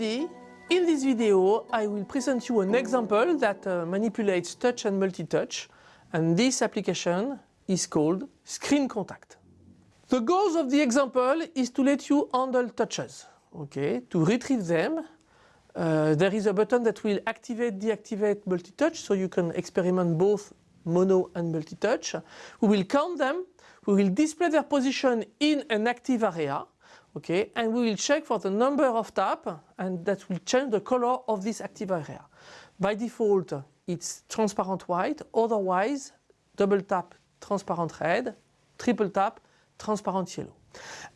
in this video I will present you an example that uh, manipulates touch and multi-touch and this application is called Screen Contact. The goals of the example is to let you handle touches, okay, to retrieve them. Uh, there is a button that will activate, deactivate multi-touch so you can experiment both mono and multi-touch. We will count them, we will display their position in an active area okay and we will check for the number of tap and that will change the color of this active area. By default it's transparent white otherwise double tap transparent red, triple tap transparent yellow.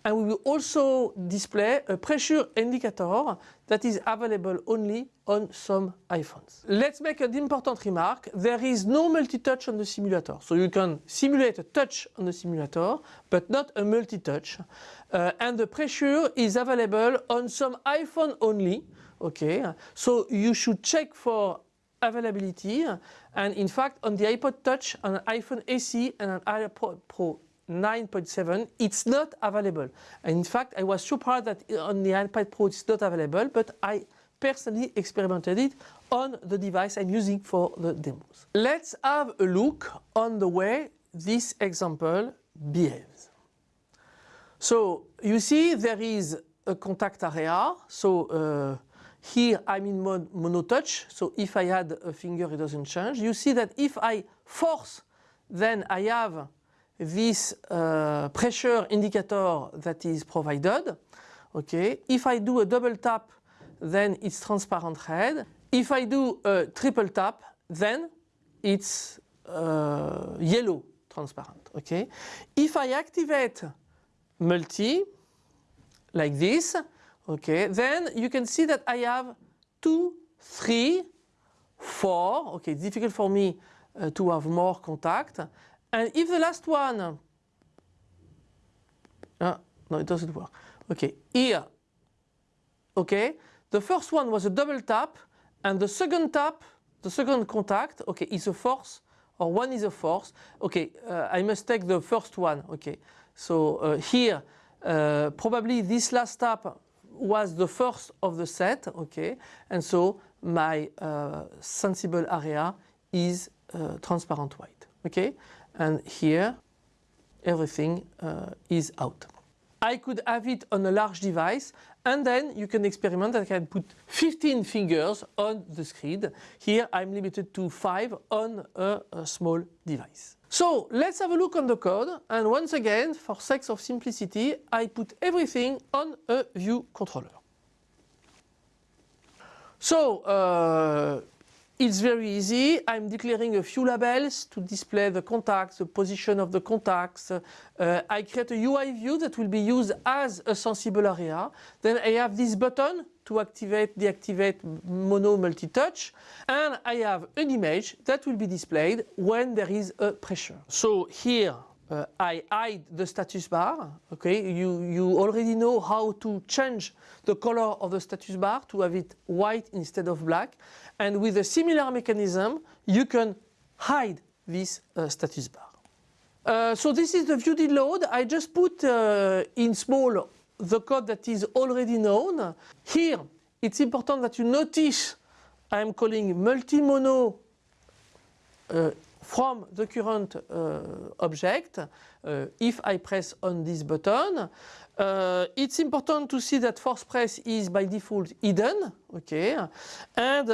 And we will also display a pressure indicator that is available only on some iPhones. Let's make an important remark. There is no multi-touch on the simulator. So you can simulate a touch on the simulator, but not a multi-touch. Uh, and the pressure is available on some iPhone only. Okay, so you should check for availability and in fact on the iPod Touch, on an iPhone SE and an iPad Pro 9.7 it's not available and in fact I was surprised that on the iPad Pro it's not available but I personally experimented it on the device I'm using for the demos. Let's have a look on the way this example behaves. So you see there is a contact area so uh, here I'm in mode mono touch so if I add a finger it doesn't change. You see that if I force then I have this uh, pressure indicator that is provided. Okay, if I do a double tap, then it's transparent red. If I do a triple tap, then it's uh, yellow transparent. Okay, if I activate multi like this, okay, then you can see that I have two, three, four. Okay, it's difficult for me uh, to have more contact. And if the last one, uh, no, it doesn't work. Okay, here, okay, the first one was a double tap, and the second tap, the second contact, okay, is a force, or one is a force. Okay, uh, I must take the first one. Okay, so uh, here, uh, probably this last tap was the first of the set. Okay, and so my uh, sensible area is uh, transparent white. Okay, and here everything uh, is out. I could have it on a large device and then you can experiment I can put 15 fingers on the screen. Here I'm limited to 5 on a, a small device. So let's have a look on the code and once again for sake of simplicity I put everything on a view controller. So uh, it's very easy. I'm declaring a few labels to display the contacts, the position of the contacts. Uh, I create a UI view that will be used as a sensible area. Then I have this button to activate, deactivate mono multi-touch. And I have an image that will be displayed when there is a pressure. So here uh, I hide the status bar. Okay, you, you already know how to change the color of the status bar to have it white instead of black. And with a similar mechanism, you can hide this uh, status bar. Uh, so this is the view load. I just put uh, in small the code that is already known. Here, it's important that you notice I'm calling multi-mono uh, from the current uh, object uh, if I press on this button. Uh, it's important to see that force press is by default hidden, okay, and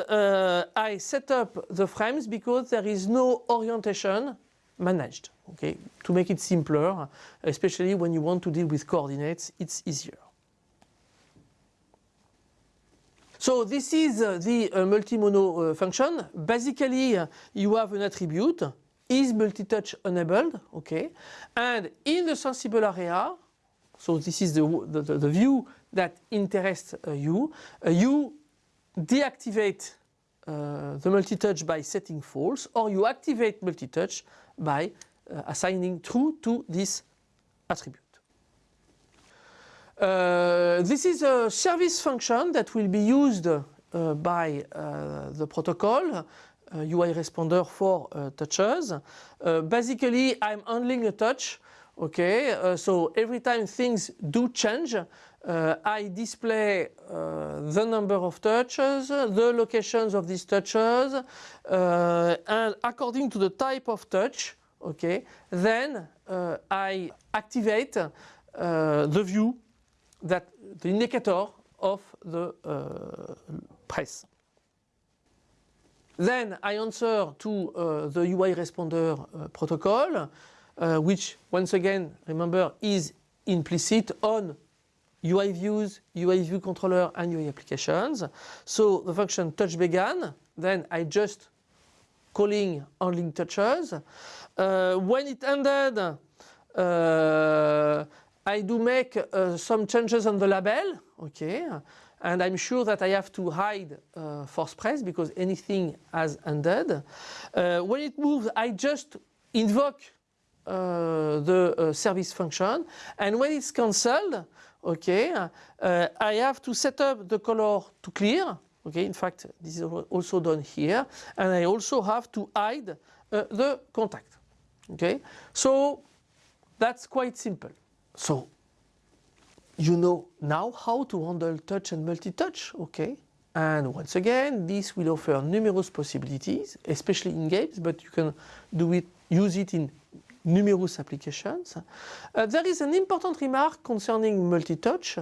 I set up the frames because there is no orientation managed, okay, to make it simpler, especially when you want to deal with coordinates, it's easier. So this is uh, the uh, multi-mono uh, function. Basically, uh, you have an attribute is multi-touch enabled, okay, and in the sensible area, so this is the, the, the view that interests uh, you, uh, you deactivate the multi-touch by setting false or you activate multi-touch by assigning true to this attribute. Uh, this is a service function that will be used uh, by uh, the protocol UI responder for touches. basically, I'm handling a touch. Okay, so every time things do change, uh, I display uh, the number of touches, the locations of these touches, uh, and according to the type of touch, okay, then uh, I activate uh, the view that the indicator of the uh, press. Then I answer to uh, the UI responder uh, protocol, uh, which once again, remember, is implicit on UI views, UI view controller and UI applications. So the function touch began, then I just calling only touches. Uh, when it ended, uh, I do make uh, some changes on the label, okay, and I'm sure that I have to hide uh, force press because anything has ended. Uh, when it moves, I just invoke uh, the uh, service function, and when it's cancelled, okay, uh, I have to set up the color to clear. Okay, in fact, this is also done here, and I also have to hide uh, the contact. Okay, so that's quite simple. So you know now how to handle touch and multi-touch, okay? And once again, this will offer numerous possibilities, especially in games, but you can do it, use it in numerous applications. Uh, there is an important remark concerning multi-touch,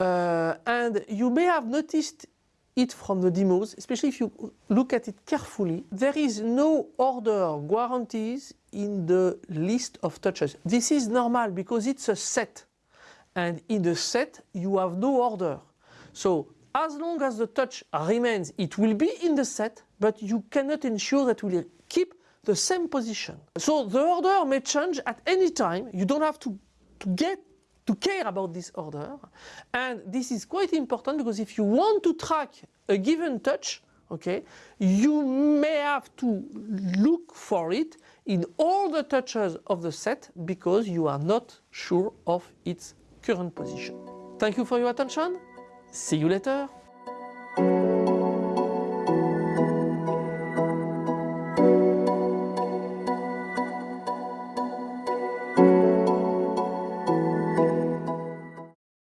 uh, and you may have noticed it from the demos, especially if you look at it carefully. There is no order guarantees in the list of touches. This is normal because it's a set. And in the set, you have no order. So as long as the touch remains, it will be in the set, but you cannot ensure that will keep the same position. So the order may change at any time. You don't have to, to get to care about this order. And this is quite important because if you want to track a given touch, okay, you may have to look for it in all the touches of the set because you are not sure of its current position. Thank you for your attention. See you later.